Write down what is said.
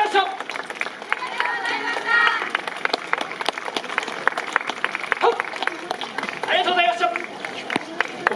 要求。